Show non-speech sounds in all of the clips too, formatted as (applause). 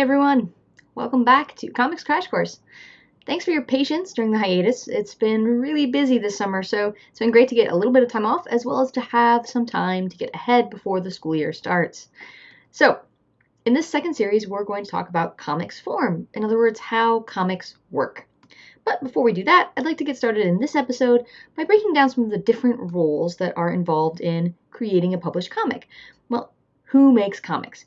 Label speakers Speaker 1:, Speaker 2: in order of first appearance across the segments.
Speaker 1: everyone! Welcome back to Comics Crash Course. Thanks for your patience during the hiatus. It's been really busy this summer, so it's been great to get a little bit of time off as well as to have some time to get ahead before the school year starts. So, in this second series, we're going to talk about comics form, in other words, how comics work. But before we do that, I'd like to get started in this episode by breaking down some of the different roles that are involved in creating a published comic. Well, who makes comics?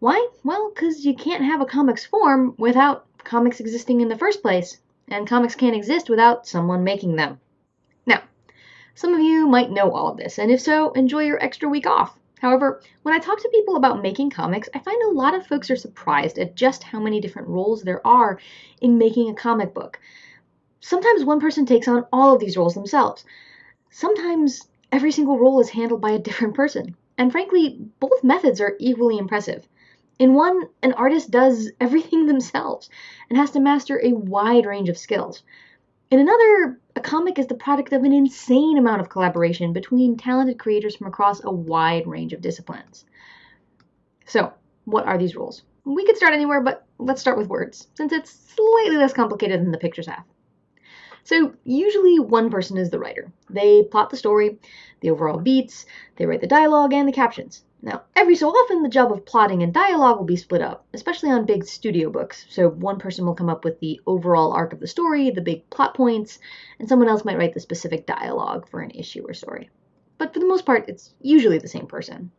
Speaker 1: Why? Well, because you can't have a comics form without comics existing in the first place, and comics can't exist without someone making them. Now, some of you might know all of this, and if so, enjoy your extra week off. However, when I talk to people about making comics, I find a lot of folks are surprised at just how many different roles there are in making a comic book. Sometimes one person takes on all of these roles themselves. Sometimes every single role is handled by a different person. And frankly, both methods are equally impressive. In one, an artist does (laughs) everything themselves and has to master a wide range of skills. In another, a comic is the product of an insane amount of collaboration between talented creators from across a wide range of disciplines. So, what are these rules? We could start anywhere, but let's start with words, since it's slightly less complicated than the pictures have. So, usually one person is the writer. They plot the story, the overall beats, they write the dialogue and the captions. Now, every so often, the job of plotting and dialogue will be split up, especially on big studio books. So, one person will come up with the overall arc of the story, the big plot points, and someone else might write the specific dialogue for an issue or story. But for the most part, it's usually the same person.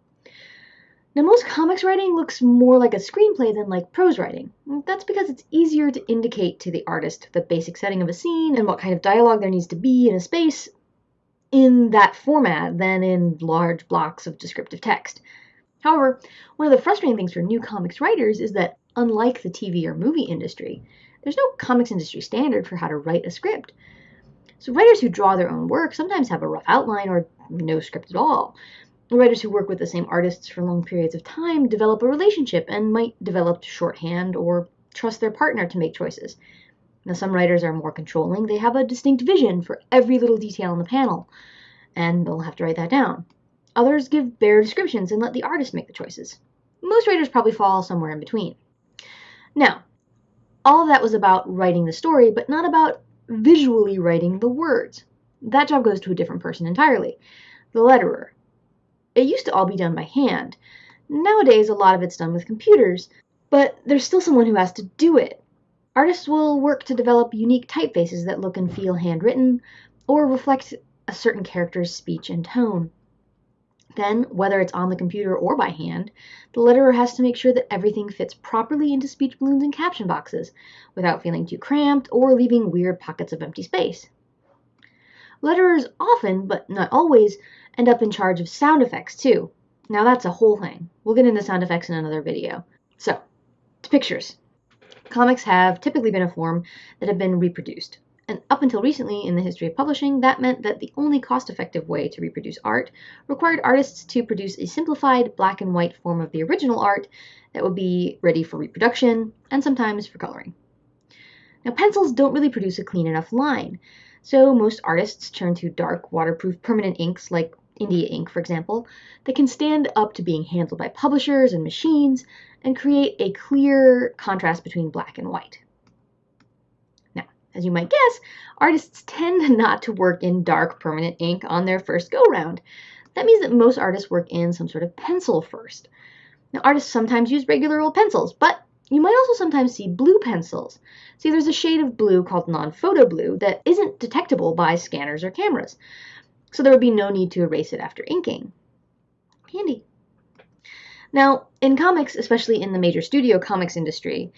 Speaker 1: Now, most comics writing looks more like a screenplay than like prose writing. That's because it's easier to indicate to the artist the basic setting of a scene and what kind of dialogue there needs to be in a space in that format than in large blocks of descriptive text. However, one of the frustrating things for new comics writers is that, unlike the TV or movie industry, there's no comics industry standard for how to write a script. So, writers who draw their own work sometimes have a rough outline or no script at all. Writers who work with the same artists for long periods of time develop a relationship and might develop shorthand or trust their partner to make choices. Now, some writers are more controlling. They have a distinct vision for every little detail in the panel, and they'll have to write that down. Others give bare descriptions and let the artist make the choices. Most writers probably fall somewhere in between. Now, all of that was about writing the story, but not about visually writing the words. That job goes to a different person entirely the letterer. It used to all be done by hand. Nowadays, a lot of it's done with computers, but there's still someone who has to do it. Artists will work to develop unique typefaces that look and feel handwritten or reflect a certain character's speech and tone. Then, whether it's on the computer or by hand, the letterer has to make sure that everything fits properly into speech balloons and caption boxes without feeling too cramped or leaving weird pockets of empty space. Letterers often, but not always, end up in charge of sound effects too. Now that's a whole thing. We'll get into sound effects in another video. So, to pictures. Comics have typically been a form that have been reproduced. And up until recently in the history of publishing, that meant that the only cost effective way to reproduce art required artists to produce a simplified black and white form of the original art that would be ready for reproduction and sometimes for coloring. Now, pencils don't really produce a clean enough line, so most artists turn to dark, waterproof permanent inks like India ink, for example, that can stand up to being handled by publishers and machines and create a clear contrast between black and white. Now, as you might guess, artists tend (laughs) not to work in dark permanent ink on their first go round. That means that most artists work in some sort of pencil first. Now, artists sometimes use regular old pencils, but you might also sometimes see blue pencils. See, there's a shade of blue called non-photo blue that isn't detectable by scanners or cameras, so there would be no need to erase it after inking. Handy. Now, in comics, especially in the major studio comics industry,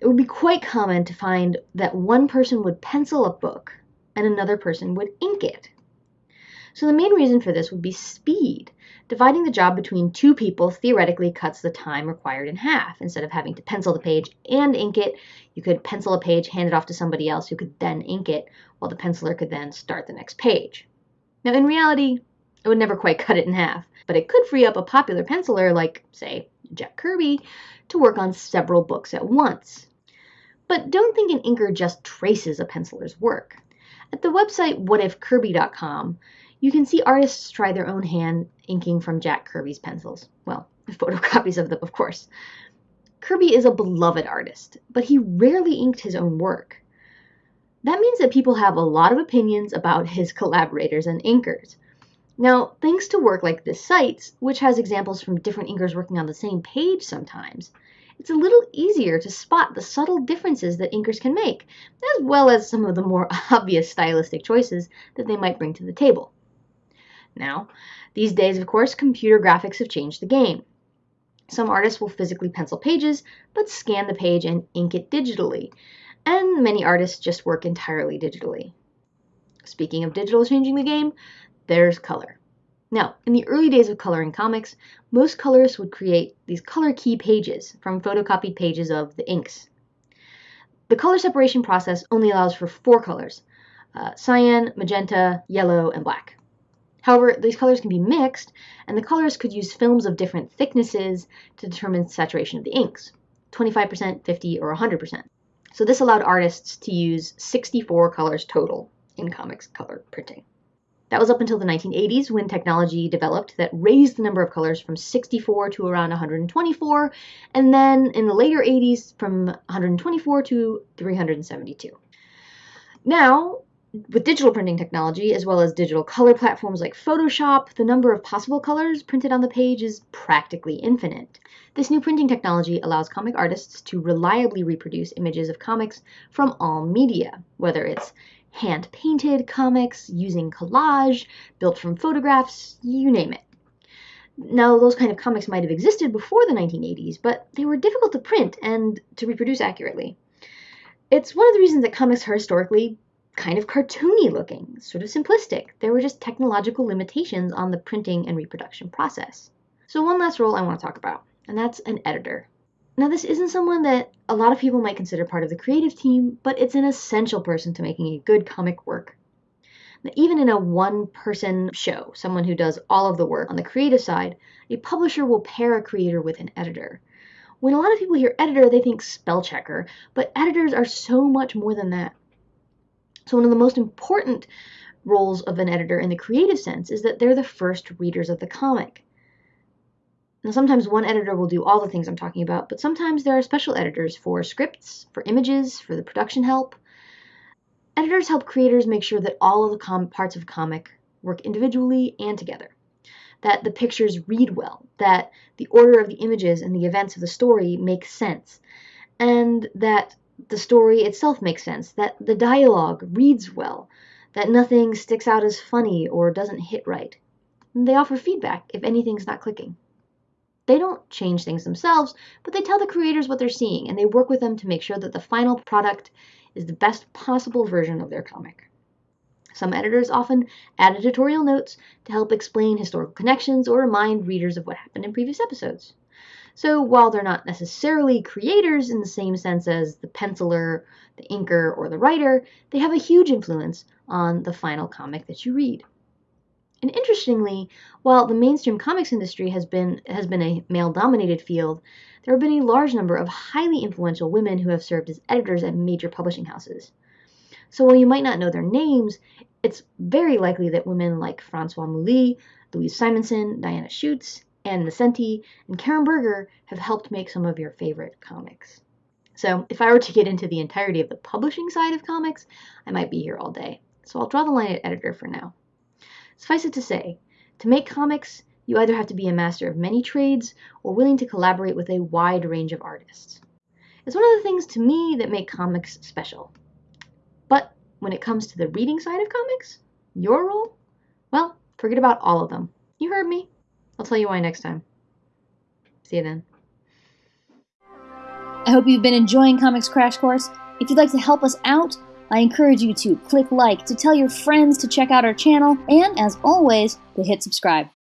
Speaker 1: it would be quite common to find that one person would pencil a book and another person would ink it. So the main reason for this would be speed. Dividing the job between two people theoretically cuts the time required in half. Instead of having to pencil the page and ink it, you could pencil a page, hand it off to somebody else who could then ink it, while the penciler could then start the next page. Now, in reality, it would never quite (laughs) cut it in half but it could free up a popular penciler like, say, Jack Kirby, to work on several books at once. But don't think an inker just traces a penciler's work. At the website whatifkirby.com, you can see artists try their own hand inking from Jack Kirby's pencils. Well, (laughs) photocopies of them, of course. Kirby is a beloved artist, but he rarely inked his own work. That means that people have a lot of opinions about his collaborators and inkers. Now, thanks to work like this site, which has examples from different inkers working on the same page sometimes, it's a little easier to spot the subtle differences that inkers can make, as well as some of the more (laughs) obvious stylistic choices that they might bring to the table. Now, these days, of course, computer graphics have changed the game. Some artists will physically pencil pages, but scan the page and ink it digitally, and many artists just work entirely digitally. Speaking of digital changing the game, there's color. Now, in the early days of coloring comics, most colorists would create these color key pages from photocopied pages of the inks. The color separation process only allows for four colors uh, cyan, magenta, yellow, and black. However, these colors can be mixed, and the colorist could use films of different thicknesses to determine saturation of the inks 25%, 50, or 100%. So this allowed artists to use 64 colors total in comics color printing. That was up until the 1980s when technology developed that raised the number of colors from 64 to around 124, and then in the later 80s from 124 to 372. Now, with digital printing technology, as well as digital color platforms like Photoshop, the number of possible colors printed on the page is practically infinite. This new printing technology allows comic artists to reliably reproduce images of comics from all media, whether it's hand painted comics, using collage, built from photographs, you name it. Now, those kind of comics might have existed before the 1980s, but they were difficult to print and to reproduce accurately. It's one of the reasons that comics are historically kind of cartoony looking, sort of simplistic. There were just technological limitations on the printing and reproduction process. So, one last role I want to talk about, and that's an editor. Now, this isn't someone that a lot of people might consider part of the creative team, but it's an essential person to making a good comic work. Now, even in a one person show, someone who does all of the work on the creative side, a publisher will pair a creator with an editor. When a lot of people hear editor, they think spell checker, but editors are so much more than that. So, one of the most important roles of an editor in the creative sense is that they're the first readers of the comic. Now, sometimes one editor will do all the things I'm talking about, but sometimes there are special editors for scripts, for images, for the production help. Editors help creators make sure that all of the parts of a comic work individually and together, that the pictures read well, that the order of the images and the events of the story make sense, and that the story itself makes sense, that the dialogue reads well, that nothing sticks out as funny or doesn't hit right. And they offer feedback if anything's not clicking. They don't change things themselves, but they tell the creators what they're seeing and they work with them to make sure that the final product is the best possible version of their comic. Some editors often add editorial notes to help explain historical connections or remind readers of what happened in previous episodes. So while they're not necessarily creators in the same sense as the penciler, the inker, or the writer, they have a huge influence on the final comic that you read. And interestingly, while the mainstream comics industry has been has been a male-dominated field, there have been a large number of highly influential women who have served as editors at major publishing houses. So while you might not know their names, it's very likely that women like Françoise Mouly, Louise Simonson, Diana Schutz, Ann Nocenti, and Karen Berger have helped make some of your favorite comics. So if I were to get into the entirety of the publishing side of comics, I might be here all day. So I'll draw the line at editor for now. Suffice it to say, to make comics, you either have to be a master of many trades or willing to collaborate with a wide range of artists. It's one of the things to me that make comics special. But when it comes to the reading side of comics, your role? Well, forget about all of them. You heard me. I'll tell you why next time. See you then.
Speaker 2: I hope you've been enjoying Comics Crash Course. If you'd like to help us out, I encourage you to click like, to tell your friends to check out our channel, and as always, to hit subscribe.